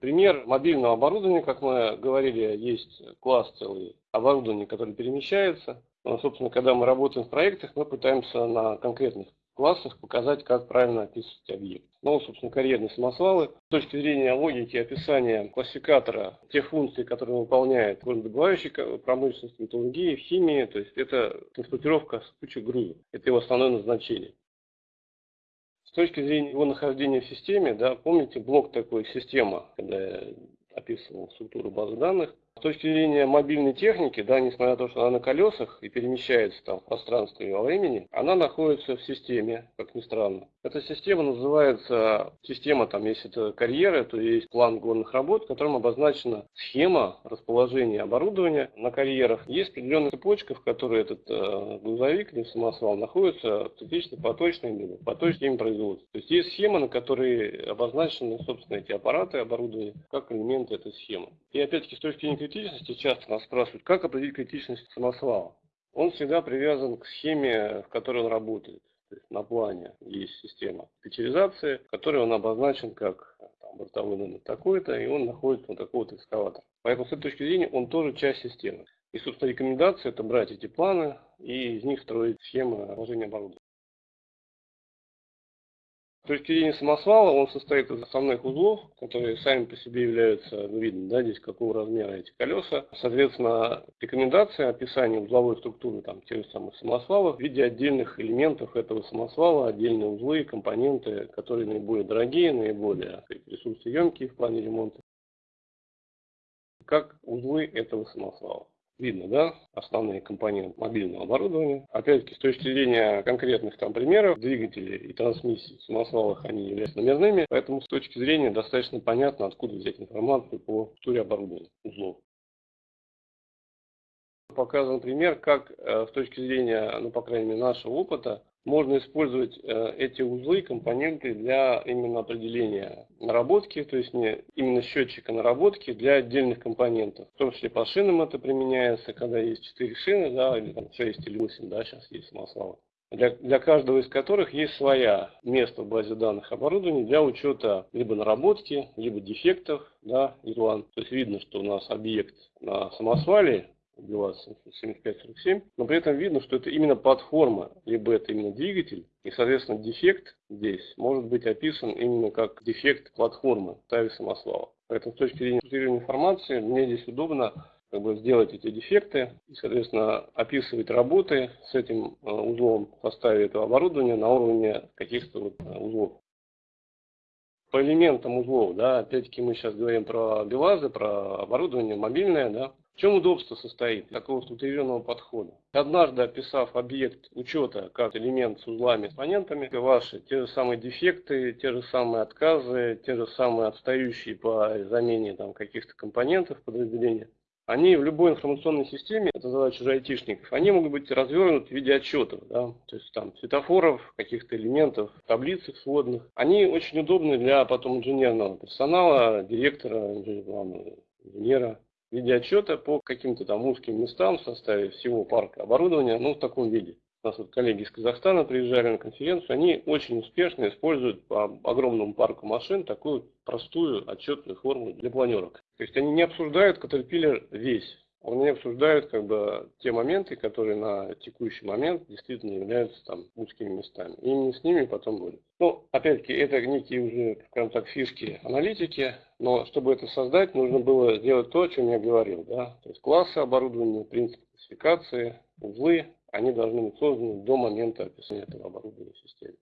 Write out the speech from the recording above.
Пример мобильного оборудования, как мы говорили, есть класс целый оборудования, которое перемещается. Но, собственно, когда мы работаем в проектах, мы пытаемся на конкретных классах показать, как правильно описывать объект. Ну, собственно, карьерные самосвалы. С точки зрения логики описания классификатора тех функций, которые выполняет в добывающей промышленности, металлургии, химии, то есть это транспортировка с кучей груза. Это его основное назначение. С точки зрения его нахождения в системе, да, помните блок такой система, когда я описывал структуру базы данных, с точки зрения мобильной техники, да, несмотря на то, что она на колесах и перемещается там в пространстве и во времени, она находится в системе, как ни странно. Эта система называется, система там, если это карьеры, то есть план горных работ, в котором обозначена схема расположения оборудования на карьерах. Есть определенная цепочка, в которой этот э, грузовик или самосвал находится критично поточной или поточной производства. То есть есть схема, на которой обозначены, собственно, эти аппараты, оборудование, как элементы этой схемы. И опять-таки с точки зрения критичности часто нас спрашивают, как определить критичность самосвала. Он всегда привязан к схеме, в которой он работает. То есть на плане есть система специализации, в которой он обозначен как там, бортовой номер такой-то, и он находится на такого-то экскаватора. Поэтому с этой точки зрения он тоже часть системы. И, собственно, рекомендация это брать эти планы и из них строить схемы расположения оборудования. С точки зрения самосвала он состоит из основных узлов, которые сами по себе являются, ну, видно, да, здесь какого размера эти колеса. Соответственно, рекомендация описания узловой структуры там, тех же самых самосвалов в виде отдельных элементов этого самосвала, отдельные узлы, компоненты, которые наиболее дорогие, наиболее ресурсоемкие в плане ремонта, как узлы этого самосвала. Видно, да, основные компоненты мобильного оборудования. Опять-таки, с точки зрения конкретных там примеров, двигателей и трансмиссий в самосвалах они являются номерными, поэтому с точки зрения достаточно понятно, откуда взять информацию по структуре оборудования узлов. Показан пример, как э, с точки зрения, ну, по крайней мере, нашего опыта, можно использовать э, эти узлы, компоненты для именно определения наработки, то есть не именно счетчика наработки для отдельных компонентов. В том числе по шинам это применяется, когда есть 4 шины, да, или там 6 или 8, да, сейчас есть самосвалы. Для, для каждого из которых есть своя место в базе данных оборудования для учета либо наработки, либо дефектов, да, Ирланд. То есть видно, что у нас объект на самосвале БелАЗ 7547, но при этом видно, что это именно платформа, либо это именно двигатель, и, соответственно, дефект здесь может быть описан именно как дефект платформы Тави самосвала. Поэтому с точки зрения информации мне здесь удобно как бы сделать эти дефекты и, соответственно, описывать работы с этим э, узлом в составе этого оборудования на уровне каких-то вот э, узлов. По элементам узлов, да, опять-таки мы сейчас говорим про БелАЗы, про оборудование мобильное, да, в чем удобство состоит такого структурированного подхода? Однажды описав объект учета как элемент с узлами, компонентами, ваши те же самые дефекты, те же самые отказы, те же самые отстающие по замене там, каких-то компонентов подразделения, они в любой информационной системе, это задача уже айтишников, они могут быть развернуты в виде отчетов, да, то есть там светофоров, каких-то элементов, таблиц сводных. Они очень удобны для потом инженерного персонала, директора, инженера виде отчета по каким-то там узким местам в составе всего парка оборудования, ну, в таком виде. У нас вот коллеги из Казахстана приезжали на конференцию, они очень успешно используют по огромному парку машин такую простую отчетную форму для планерок. То есть они не обсуждают Caterpillar весь, они обсуждают как бы те моменты, которые на текущий момент действительно являются там узкими местами. И именно с ними потом будет. Ну, опять-таки, это некие уже, скажем так, фишки аналитики, но чтобы это создать, нужно было сделать то, о чем я говорил. Да? То есть классы оборудования, принцип классификации, узлы, они должны быть созданы до момента описания этого оборудования в системе.